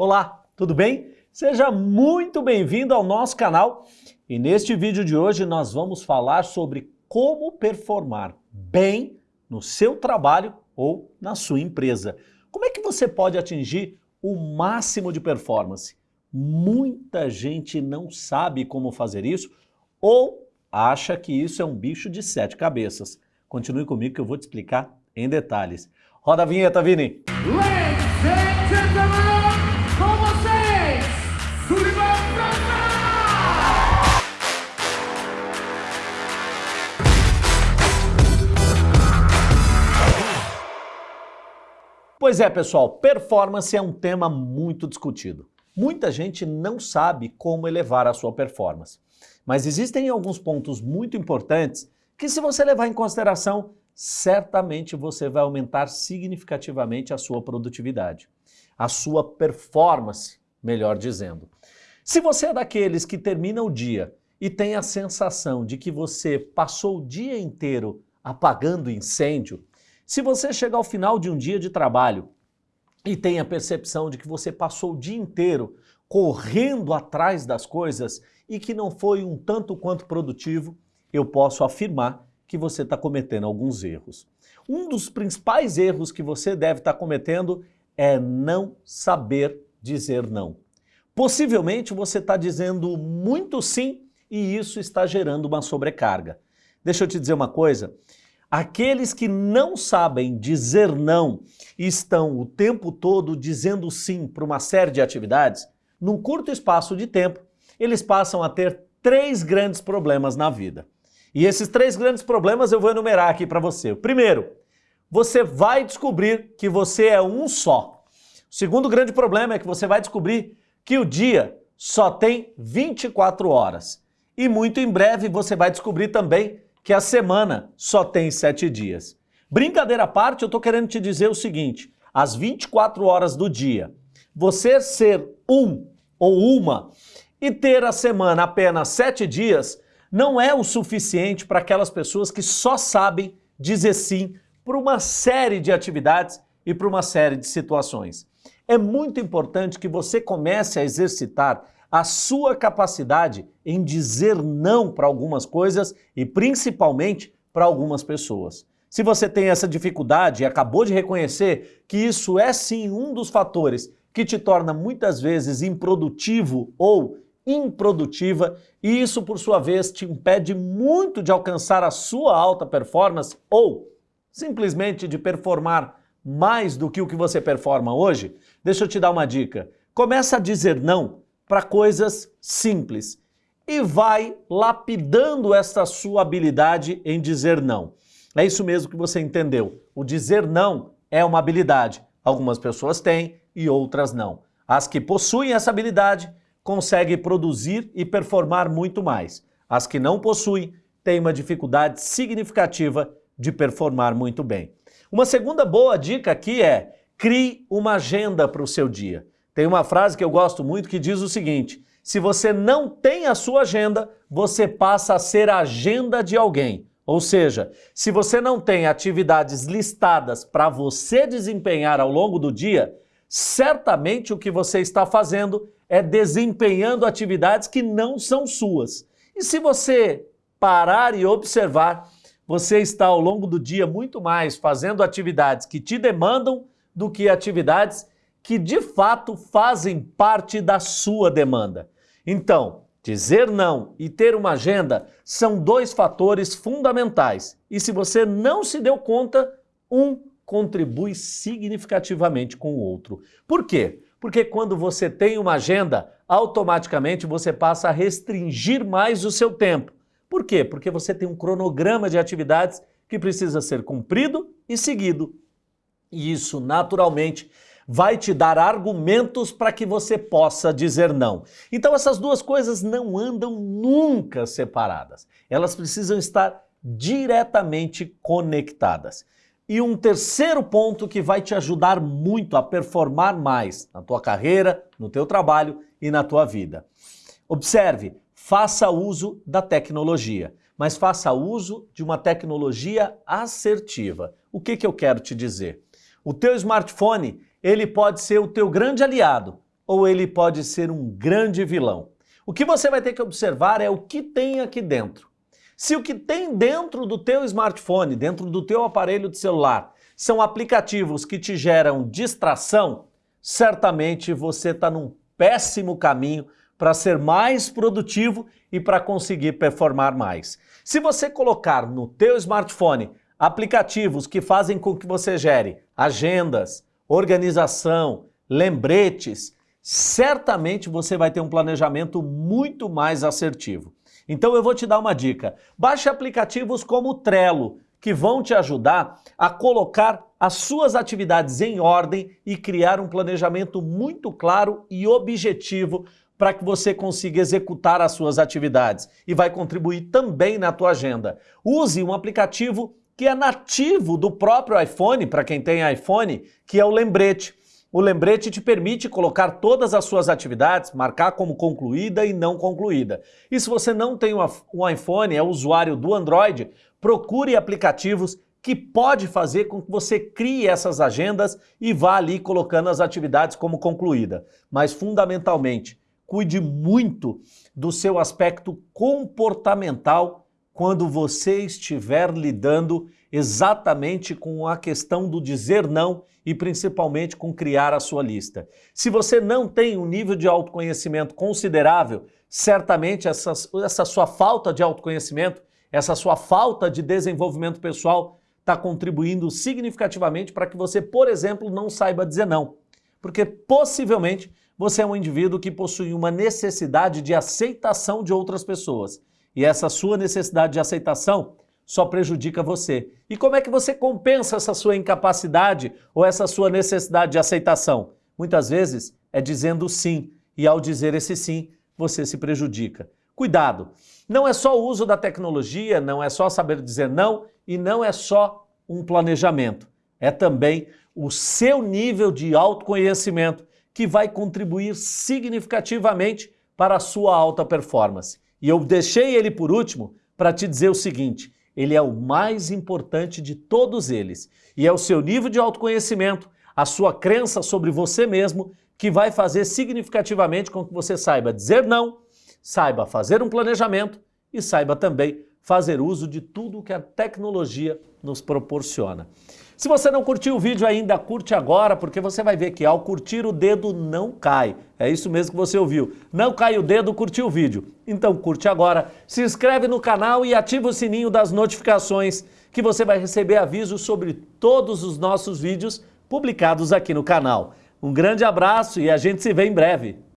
Olá, tudo bem? Seja muito bem-vindo ao nosso canal e neste vídeo de hoje nós vamos falar sobre como performar bem no seu trabalho ou na sua empresa. Como é que você pode atingir o máximo de performance? Muita gente não sabe como fazer isso ou acha que isso é um bicho de sete cabeças. Continue comigo que eu vou te explicar em detalhes. Roda a vinheta, Vini! Ladies and gentlemen, Pois é, pessoal, performance é um tema muito discutido. Muita gente não sabe como elevar a sua performance. Mas existem alguns pontos muito importantes que, se você levar em consideração, certamente você vai aumentar significativamente a sua produtividade, a sua performance, melhor dizendo. Se você é daqueles que termina o dia e tem a sensação de que você passou o dia inteiro apagando incêndio, se você chegar ao final de um dia de trabalho e tem a percepção de que você passou o dia inteiro correndo atrás das coisas e que não foi um tanto quanto produtivo, eu posso afirmar que você está cometendo alguns erros. Um dos principais erros que você deve estar tá cometendo é não saber dizer não. Possivelmente você está dizendo muito sim e isso está gerando uma sobrecarga. Deixa eu te dizer uma coisa, Aqueles que não sabem dizer não e estão o tempo todo dizendo sim para uma série de atividades, num curto espaço de tempo, eles passam a ter três grandes problemas na vida. E esses três grandes problemas eu vou enumerar aqui para você. Primeiro, você vai descobrir que você é um só. O segundo grande problema é que você vai descobrir que o dia só tem 24 horas. E muito em breve você vai descobrir também que a semana só tem sete dias. Brincadeira à parte, eu estou querendo te dizer o seguinte, às 24 horas do dia, você ser um ou uma e ter a semana apenas sete dias não é o suficiente para aquelas pessoas que só sabem dizer sim para uma série de atividades e para uma série de situações. É muito importante que você comece a exercitar a sua capacidade em dizer não para algumas coisas e principalmente para algumas pessoas. Se você tem essa dificuldade e acabou de reconhecer que isso é sim um dos fatores que te torna muitas vezes improdutivo ou improdutiva e isso por sua vez te impede muito de alcançar a sua alta performance ou simplesmente de performar mais do que o que você performa hoje, deixa eu te dar uma dica. Começa a dizer não para coisas simples e vai lapidando essa sua habilidade em dizer não. É isso mesmo que você entendeu. O dizer não é uma habilidade. Algumas pessoas têm e outras não. As que possuem essa habilidade conseguem produzir e performar muito mais. As que não possuem têm uma dificuldade significativa de performar muito bem. Uma segunda boa dica aqui é crie uma agenda para o seu dia. Tem uma frase que eu gosto muito que diz o seguinte, se você não tem a sua agenda, você passa a ser a agenda de alguém. Ou seja, se você não tem atividades listadas para você desempenhar ao longo do dia, certamente o que você está fazendo é desempenhando atividades que não são suas. E se você parar e observar, você está ao longo do dia muito mais fazendo atividades que te demandam do que atividades que de fato fazem parte da sua demanda. Então, dizer não e ter uma agenda são dois fatores fundamentais. E se você não se deu conta, um contribui significativamente com o outro. Por quê? Porque quando você tem uma agenda, automaticamente você passa a restringir mais o seu tempo. Por quê? Porque você tem um cronograma de atividades que precisa ser cumprido e seguido. E isso, naturalmente, vai te dar argumentos para que você possa dizer não. Então essas duas coisas não andam nunca separadas. Elas precisam estar diretamente conectadas. E um terceiro ponto que vai te ajudar muito a performar mais na tua carreira, no teu trabalho e na tua vida. Observe, faça uso da tecnologia, mas faça uso de uma tecnologia assertiva. O que, que eu quero te dizer? O teu smartphone ele pode ser o teu grande aliado, ou ele pode ser um grande vilão? O que você vai ter que observar é o que tem aqui dentro. Se o que tem dentro do teu smartphone, dentro do teu aparelho de celular, são aplicativos que te geram distração, certamente você está num péssimo caminho para ser mais produtivo e para conseguir performar mais. Se você colocar no teu smartphone aplicativos que fazem com que você gere agendas, organização, lembretes, certamente você vai ter um planejamento muito mais assertivo. Então eu vou te dar uma dica. Baixe aplicativos como o Trello, que vão te ajudar a colocar as suas atividades em ordem e criar um planejamento muito claro e objetivo para que você consiga executar as suas atividades e vai contribuir também na tua agenda. Use um aplicativo que é nativo do próprio iPhone, para quem tem iPhone, que é o Lembrete. O lembrete te permite colocar todas as suas atividades, marcar como concluída e não concluída. E se você não tem um iPhone, é usuário do Android, procure aplicativos que pode fazer com que você crie essas agendas e vá ali colocando as atividades como concluída. Mas fundamentalmente, cuide muito do seu aspecto comportamental quando você estiver lidando exatamente com a questão do dizer não e principalmente com criar a sua lista. Se você não tem um nível de autoconhecimento considerável, certamente essa, essa sua falta de autoconhecimento, essa sua falta de desenvolvimento pessoal está contribuindo significativamente para que você, por exemplo, não saiba dizer não. Porque possivelmente você é um indivíduo que possui uma necessidade de aceitação de outras pessoas. E essa sua necessidade de aceitação só prejudica você. E como é que você compensa essa sua incapacidade ou essa sua necessidade de aceitação? Muitas vezes é dizendo sim, e ao dizer esse sim, você se prejudica. Cuidado! Não é só o uso da tecnologia, não é só saber dizer não e não é só um planejamento. É também o seu nível de autoconhecimento que vai contribuir significativamente para a sua alta performance. E eu deixei ele por último para te dizer o seguinte, ele é o mais importante de todos eles. E é o seu nível de autoconhecimento, a sua crença sobre você mesmo, que vai fazer significativamente com que você saiba dizer não, saiba fazer um planejamento e saiba também fazer uso de tudo que a tecnologia nos proporciona. Se você não curtiu o vídeo ainda, curte agora, porque você vai ver que ao curtir o dedo não cai. É isso mesmo que você ouviu. Não cai o dedo, curtiu o vídeo. Então curte agora, se inscreve no canal e ativa o sininho das notificações, que você vai receber avisos sobre todos os nossos vídeos publicados aqui no canal. Um grande abraço e a gente se vê em breve.